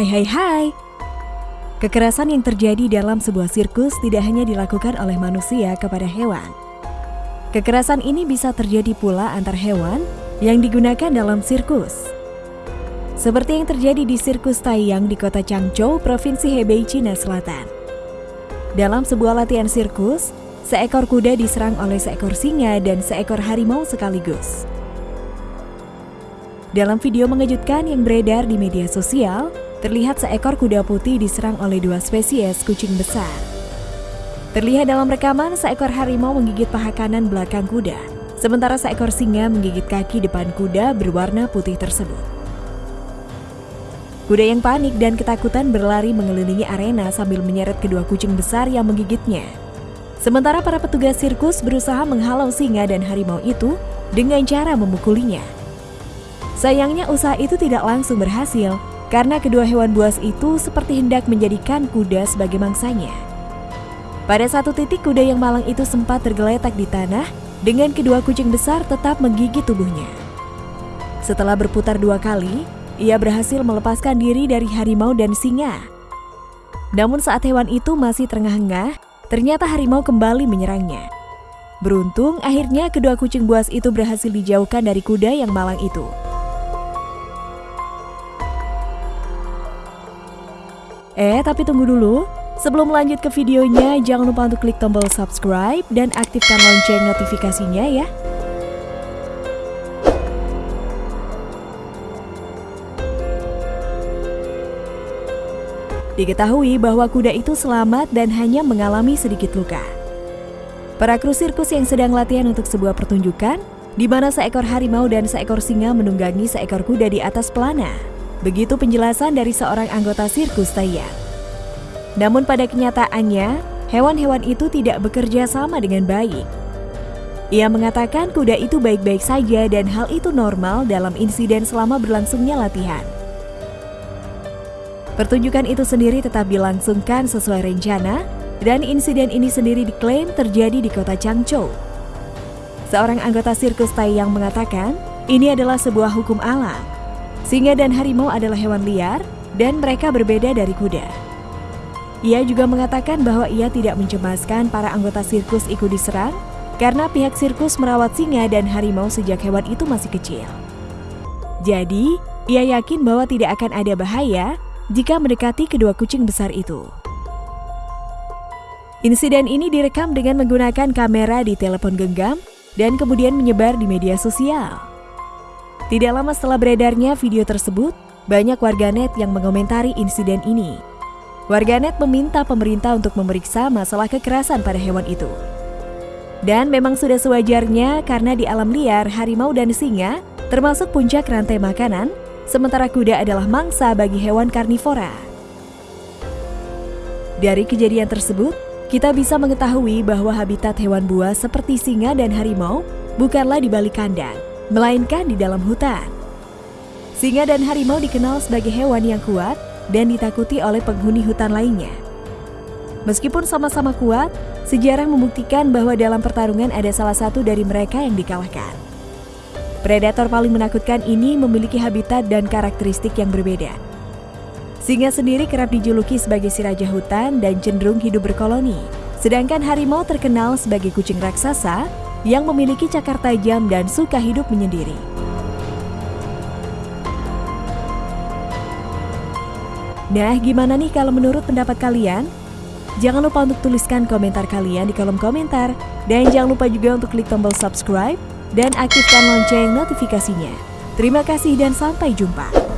Hai hai hai. Kekerasan yang terjadi dalam sebuah sirkus tidak hanya dilakukan oleh manusia kepada hewan. Kekerasan ini bisa terjadi pula antar hewan yang digunakan dalam sirkus. Seperti yang terjadi di sirkus Taiyang di kota Changzhou, Provinsi Hebei, Cina Selatan. Dalam sebuah latihan sirkus, seekor kuda diserang oleh seekor singa dan seekor harimau sekaligus. Dalam video mengejutkan yang beredar di media sosial, terlihat seekor kuda putih diserang oleh dua spesies kucing besar. Terlihat dalam rekaman seekor harimau menggigit paha kanan belakang kuda, sementara seekor singa menggigit kaki depan kuda berwarna putih tersebut. Kuda yang panik dan ketakutan berlari mengelilingi arena sambil menyeret kedua kucing besar yang menggigitnya. Sementara para petugas sirkus berusaha menghalau singa dan harimau itu dengan cara memukulinya. Sayangnya usaha itu tidak langsung berhasil karena kedua hewan buas itu seperti hendak menjadikan kuda sebagai mangsanya. Pada satu titik kuda yang malang itu sempat tergeletak di tanah dengan kedua kucing besar tetap menggigit tubuhnya. Setelah berputar dua kali, ia berhasil melepaskan diri dari harimau dan singa. Namun saat hewan itu masih terengah-engah, ternyata harimau kembali menyerangnya. Beruntung, akhirnya kedua kucing buas itu berhasil dijauhkan dari kuda yang malang itu. Eh, tapi tunggu dulu. Sebelum lanjut ke videonya, jangan lupa untuk klik tombol subscribe dan aktifkan lonceng notifikasinya ya. Diketahui bahwa kuda itu selamat dan hanya mengalami sedikit luka. Para kru sirkus yang sedang latihan untuk sebuah pertunjukan, di mana seekor harimau dan seekor singa menunggangi seekor kuda di atas pelana. Begitu penjelasan dari seorang anggota sirkus Taiyang. Namun pada kenyataannya, hewan-hewan itu tidak bekerja sama dengan baik. Ia mengatakan kuda itu baik-baik saja dan hal itu normal dalam insiden selama berlangsungnya latihan. Pertunjukan itu sendiri tetap dilangsungkan sesuai rencana dan insiden ini sendiri diklaim terjadi di kota Changzhou. Seorang anggota sirkus Taiyang mengatakan, ini adalah sebuah hukum alam Singa dan harimau adalah hewan liar dan mereka berbeda dari kuda. Ia juga mengatakan bahwa ia tidak mencemaskan para anggota sirkus ikut diserang karena pihak sirkus merawat singa dan harimau sejak hewan itu masih kecil. Jadi, ia yakin bahwa tidak akan ada bahaya jika mendekati kedua kucing besar itu. Insiden ini direkam dengan menggunakan kamera di telepon genggam dan kemudian menyebar di media sosial. Tidak lama setelah beredarnya video tersebut, banyak warganet yang mengomentari insiden ini. Warganet meminta pemerintah untuk memeriksa masalah kekerasan pada hewan itu. Dan memang sudah sewajarnya karena di alam liar harimau dan singa termasuk puncak rantai makanan, sementara kuda adalah mangsa bagi hewan karnivora. Dari kejadian tersebut, kita bisa mengetahui bahwa habitat hewan buas seperti singa dan harimau bukanlah di balik kandang, melainkan di dalam hutan. Singa dan harimau dikenal sebagai hewan yang kuat dan ditakuti oleh penghuni hutan lainnya. Meskipun sama-sama kuat, sejarah membuktikan bahwa dalam pertarungan ada salah satu dari mereka yang dikalahkan. Predator paling menakutkan ini memiliki habitat dan karakteristik yang berbeda. Singa sendiri kerap dijuluki sebagai si raja hutan dan cenderung hidup berkoloni, sedangkan harimau terkenal sebagai kucing raksasa yang memiliki cakar tajam dan suka hidup menyendiri. Nah, gimana nih kalau menurut pendapat kalian? Jangan lupa untuk tuliskan komentar kalian di kolom komentar. Dan jangan lupa juga untuk klik tombol subscribe dan aktifkan lonceng notifikasinya. Terima kasih dan sampai jumpa.